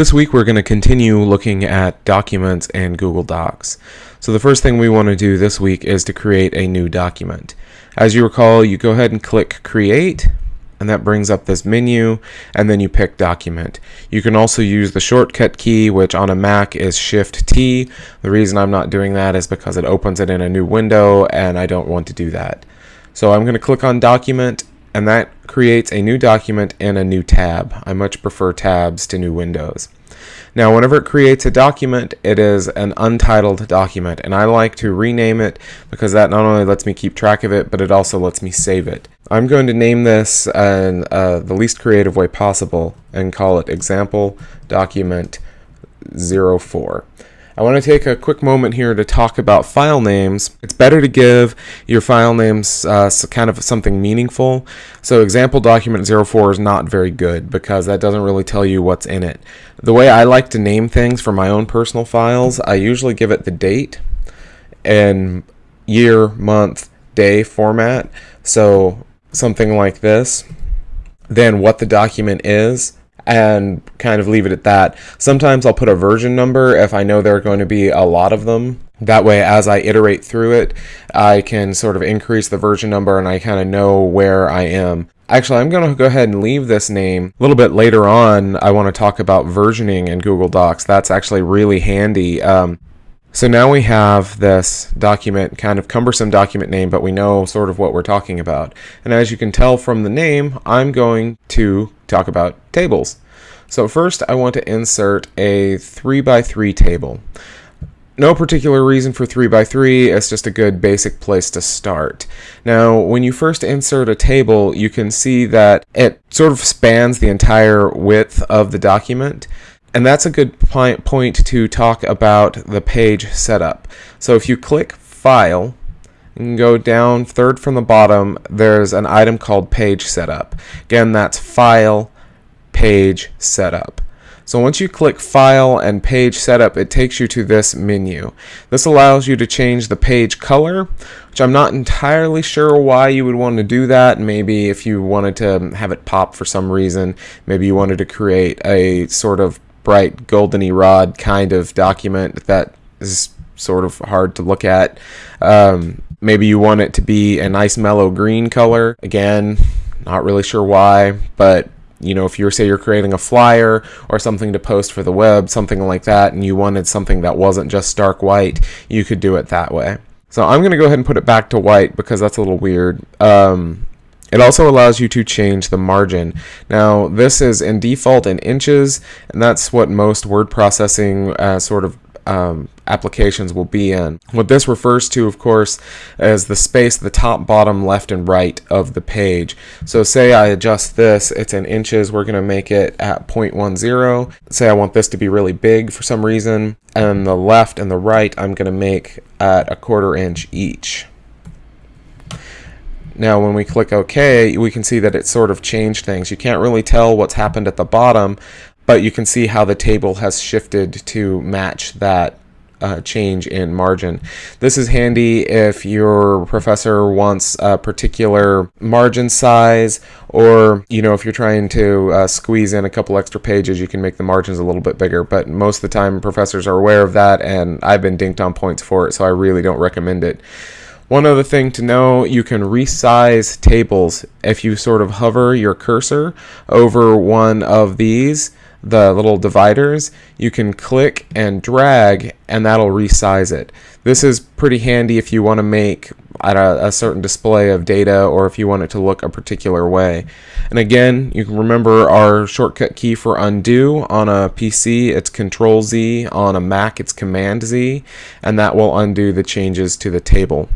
This week we're going to continue looking at documents and Google Docs. So the first thing we want to do this week is to create a new document. As you recall, you go ahead and click Create, and that brings up this menu, and then you pick Document. You can also use the shortcut key, which on a Mac is Shift-T. The reason I'm not doing that is because it opens it in a new window, and I don't want to do that. So I'm going to click on Document, and that creates a new document and a new tab. I much prefer tabs to new windows. Now, whenever it creates a document, it is an untitled document, and I like to rename it because that not only lets me keep track of it, but it also lets me save it. I'm going to name this in uh, the least creative way possible and call it example document 04. I want to take a quick moment here to talk about file names. It's better to give your file names uh, kind of something meaningful. So example document 04 is not very good because that doesn't really tell you what's in it. The way I like to name things for my own personal files, I usually give it the date and year, month, day format. So something like this. Then what the document is and kind of leave it at that. Sometimes I'll put a version number if I know there are going to be a lot of them. That way, as I iterate through it, I can sort of increase the version number and I kind of know where I am. Actually, I'm going to go ahead and leave this name. A little bit later on, I want to talk about versioning in Google Docs. That's actually really handy. Um, so now we have this document, kind of cumbersome document name, but we know sort of what we're talking about. And as you can tell from the name, I'm going to talk about tables. So first I want to insert a 3 by 3 table. No particular reason for 3 by 3 it's just a good basic place to start. Now when you first insert a table you can see that it sort of spans the entire width of the document and that's a good point to talk about the page setup. So if you click File, go down third from the bottom, there's an item called Page Setup. Again, that's File, Page Setup. So once you click File and Page Setup, it takes you to this menu. This allows you to change the page color, which I'm not entirely sure why you would want to do that. Maybe if you wanted to have it pop for some reason, maybe you wanted to create a sort of bright goldeny rod kind of document that is sort of hard to look at. Um, maybe you want it to be a nice mellow green color. Again, not really sure why, but you know, if you're say you're creating a flyer or something to post for the web, something like that, and you wanted something that wasn't just stark white, you could do it that way. So I'm going to go ahead and put it back to white because that's a little weird. Um, it also allows you to change the margin. Now, this is in default in inches, and that's what most word processing uh, sort of um, applications will be in. What this refers to, of course, is the space, the top, bottom, left, and right of the page. So say I adjust this, it's in inches, we're going to make it at 0.10. Say I want this to be really big for some reason, and the left and the right I'm going to make at a quarter inch each. Now when we click OK, we can see that it sort of changed things. You can't really tell what's happened at the bottom, but you can see how the table has shifted to match that uh, change in margin. This is handy if your professor wants a particular margin size or you know if you're trying to uh, squeeze in a couple extra pages you can make the margins a little bit bigger but most of the time professors are aware of that and I've been dinked on points for it so I really don't recommend it. One other thing to know, you can resize tables if you sort of hover your cursor over one of these, the little dividers, you can click and drag and that'll resize it. This is pretty handy if you want to make a, a, certain display of data or if you want it to look a particular way. And again, you can remember our shortcut key for undo on a PC, it's Control Z, on a Mac it's Command Z, and that will undo the changes to the table.